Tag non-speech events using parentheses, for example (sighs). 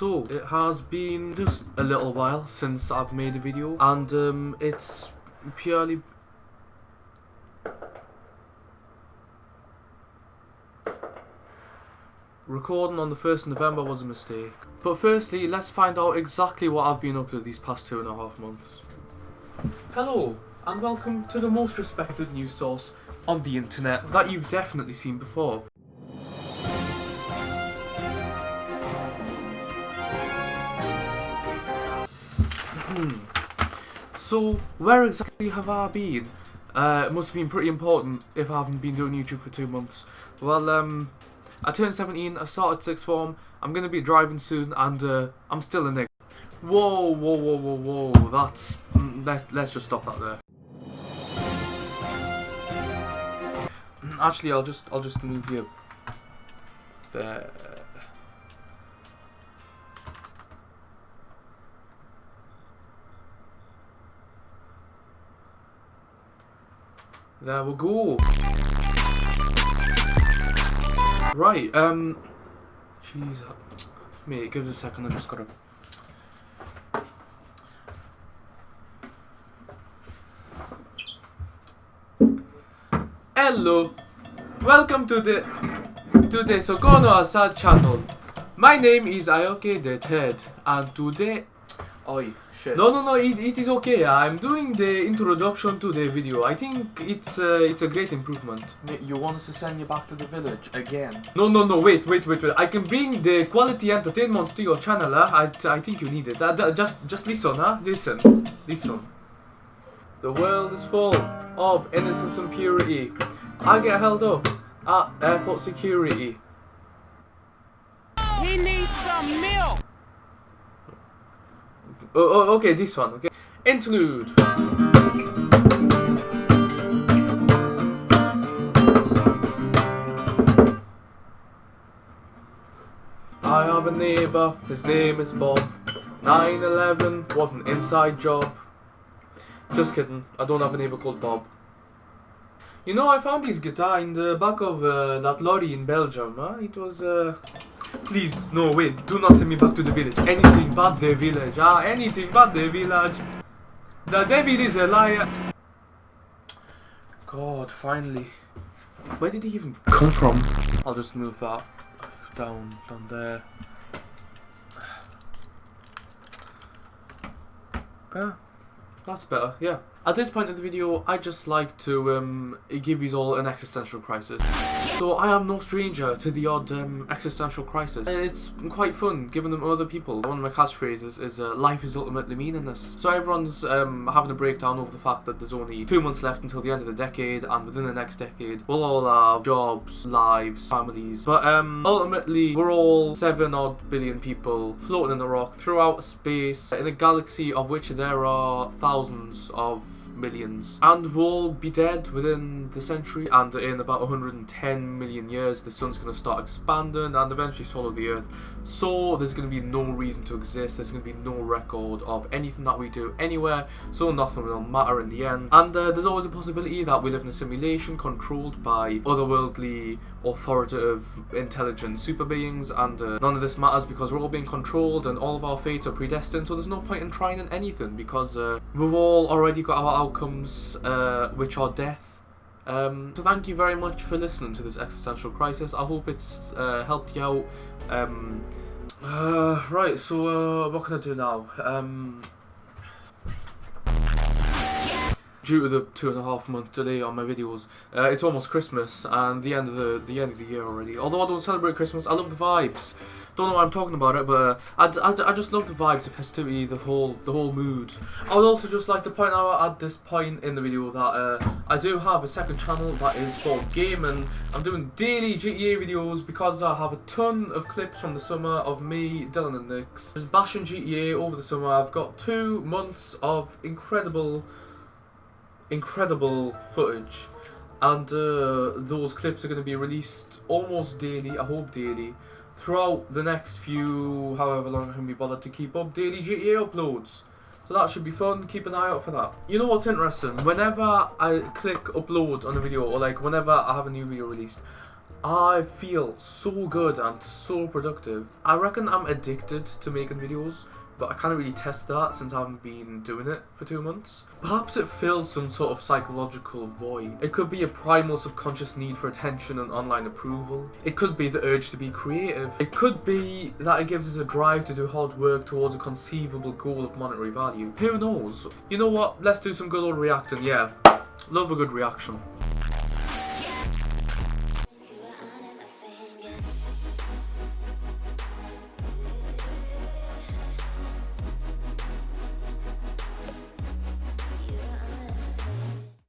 So, it has been just a little while since I've made a video, and um, it's purely... Recording on the 1st of November was a mistake. But firstly, let's find out exactly what I've been up to these past two and a half months. Hello, and welcome to the most respected news source on the internet that you've definitely seen before. Hmm. So, where exactly have I been? Uh, it must have been pretty important if I haven't been doing YouTube for two months. Well, um, I turned 17, I started sixth form, I'm going to be driving soon, and uh, I'm still a nigger. Whoa, whoa, whoa, whoa, whoa, that's... mm, Let, let's just stop that there. Actually, I'll just, I'll just move you there. There we go. Right, um... Jeez. Mate, give us a second, I just gotta... Hello! Welcome to the... To the Sokono Asad channel. My name is Ayoke the Third, and today... Oi, shit. No, no, no, it, it is okay. I'm doing the introduction to the video. I think it's uh, it's a great improvement. You want us to send you back to the village again? No, no, no, wait, wait, wait, wait. I can bring the quality entertainment to your channel, huh? I, I think you need it. Uh, just, just listen, huh? Listen, listen. The world is full of innocence and purity. I get held up at airport security. Oh, oh, okay, this one, okay. Interlude. I have a neighbor, his name is Bob. 9-11 was an inside job. Just kidding, I don't have a neighbor called Bob. You know, I found his guitar in the back of uh, that lorry in Belgium. Huh? It was, uh... Please, no, wait, do not send me back to the village. Anything but the village, ah, anything but the village. The devil is a liar. God, finally. Where did he even come from? I'll just move that down, down there. (sighs) Yeah, that's better, yeah. At this point in the video, I just like to um, give you all an existential crisis. So I am no stranger to the odd um, existential crisis. And It's quite fun giving them other people. One of my catchphrases is uh, life is ultimately meaningless. So everyone's um, having a breakdown over the fact that there's only two months left until the end of the decade and within the next decade we'll all have jobs, lives, families. But um, ultimately we're all seven odd billion people floating in the rock throughout space in a galaxy of which there are thousands of millions. And we'll be dead within the century and in about 110 million years the sun's going to start expanding and eventually swallow the earth. So there's going to be no reason to exist there's going to be no record of anything that we do anywhere so nothing will matter in the end. And uh, there's always a possibility that we live in a simulation controlled by otherworldly authoritative intelligent super beings and uh, none of this matters because we're all being controlled and all of our fates are predestined so there's no point in trying in anything because uh, we've all already got our outcomes uh, which are death um, so thank you very much for listening to this existential crisis I hope it's uh, helped you out um, uh, right so uh, what can I do now um, due to the two and a half month delay on my videos, uh, it's almost Christmas and the end of the the end of the year already. Although I don't celebrate Christmas, I love the vibes. Don't know why I'm talking about it, but uh, I, I, just love the vibes, the festivity, the whole the whole mood. I would also just like to point out at this point in the video that uh, I do have a second channel that is for Gaming. I'm doing daily GTA videos because I have a ton of clips from the summer of me, Dylan and Nix. Just bashing GTA over the summer. I've got two months of incredible incredible footage and uh, those clips are going to be released almost daily, I hope daily, throughout the next few, however long I can be bothered to keep up daily GTA uploads. So that should be fun, keep an eye out for that. You know what's interesting? Whenever I click upload on a video, or like whenever I have a new video released, I feel so good and so productive. I reckon I'm addicted to making videos, but I can't really test that since I haven't been doing it for two months. Perhaps it fills some sort of psychological void. It could be a primal subconscious need for attention and online approval. It could be the urge to be creative. It could be that it gives us a drive to do hard work towards a conceivable goal of monetary value. Who knows? You know what? Let's do some good old reacting, yeah. Love a good reaction.